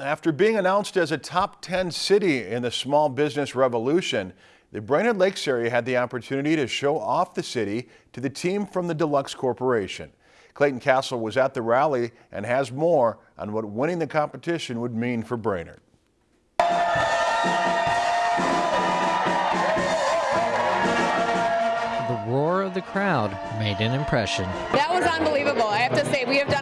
After being announced as a top 10 city in the small business revolution, the Brainerd Lakes area had the opportunity to show off the city to the team from the Deluxe Corporation. Clayton Castle was at the rally and has more on what winning the competition would mean for Brainerd. The roar of the crowd made an impression. That was unbelievable. I have to say, we have done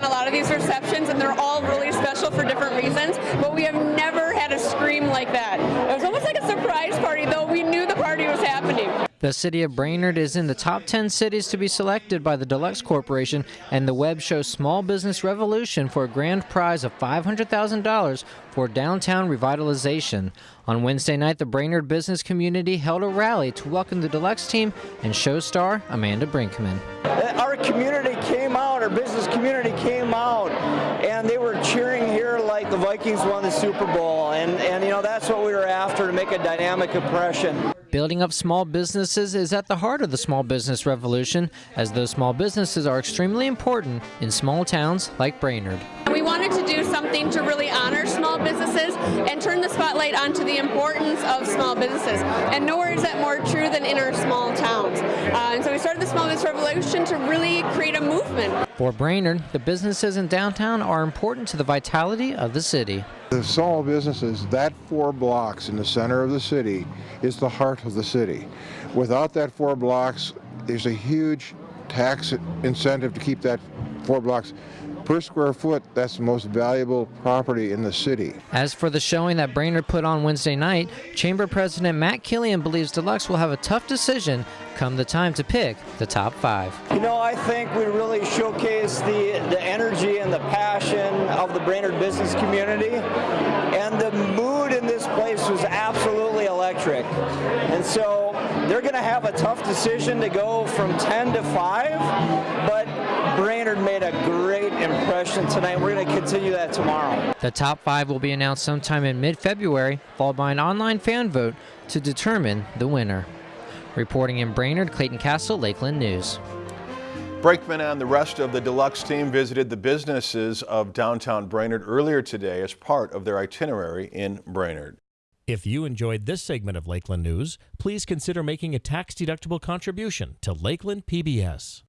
The city of Brainerd is in the top 10 cities to be selected by the Deluxe Corporation and the web show Small Business Revolution for a grand prize of $500,000 for downtown revitalization. On Wednesday night, the Brainerd business community held a rally to welcome the Deluxe team and show star Amanda Brinkman. Uh, our community came out, our business community came out, and they were cheering here like the Vikings won the Super Bowl. And, and you know, that's what we were after to make a dynamic impression. Building up small businesses is at the heart of the small business revolution, as those small businesses are extremely important in small towns like Brainerd. We wanted to do something to really honor small businesses and turn the spotlight onto the importance of small businesses. And nowhere is that more true than in our small towns. Uh, and so we started the Small Business Revolution to really create a movement. For Brainerd, the businesses in downtown are important to the vitality of the city. The small businesses, that four blocks in the center of the city is the heart of the city. Without that four blocks, there's a huge tax incentive to keep that four blocks per square foot, that's the most valuable property in the city. As for the showing that Brainerd put on Wednesday night, Chamber President Matt Kilian believes Deluxe will have a tough decision come the time to pick the top five. You know, I think we really showcase the, the energy and the passion of the Brainerd business community, and the mood in this place was absolutely electric. And so they're going to have a tough decision to go from 10 to 5, but Brainerd made a great impression tonight. We're going to continue that tomorrow. The top five will be announced sometime in mid-February, followed by an online fan vote to determine the winner. Reporting in Brainerd, Clayton Castle, Lakeland News. Brinkman and the rest of the Deluxe team visited the businesses of downtown Brainerd earlier today as part of their itinerary in Brainerd. If you enjoyed this segment of Lakeland News, please consider making a tax-deductible contribution to Lakeland PBS.